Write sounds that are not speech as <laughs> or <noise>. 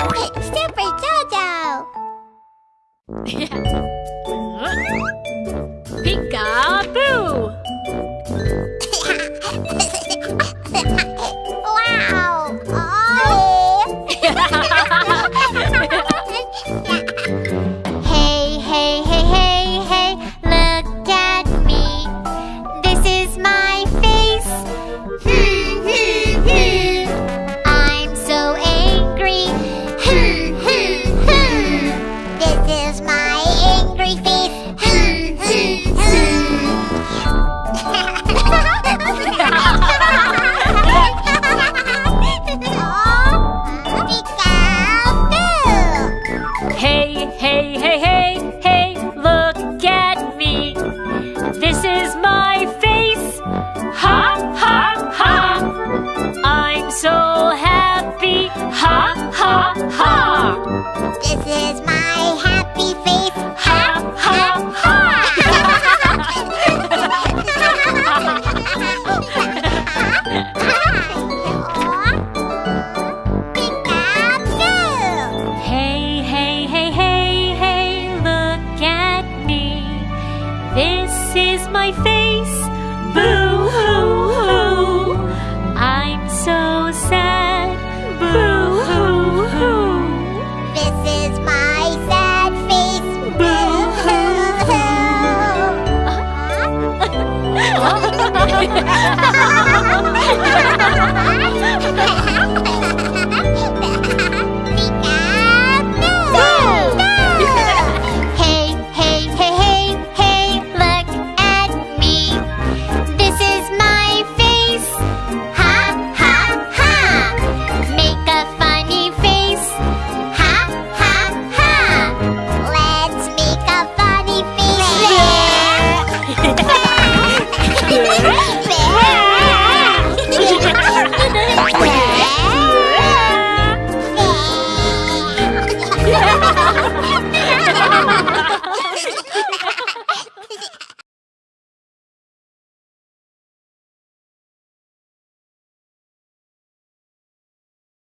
Super Jojo! <laughs> Peekaboo! face. Boo hoo hoo, I'm so sad. Boo hoo hoo, this is my sad face. Boo hoo hoo. Uh-huh. <laughs> <laughs>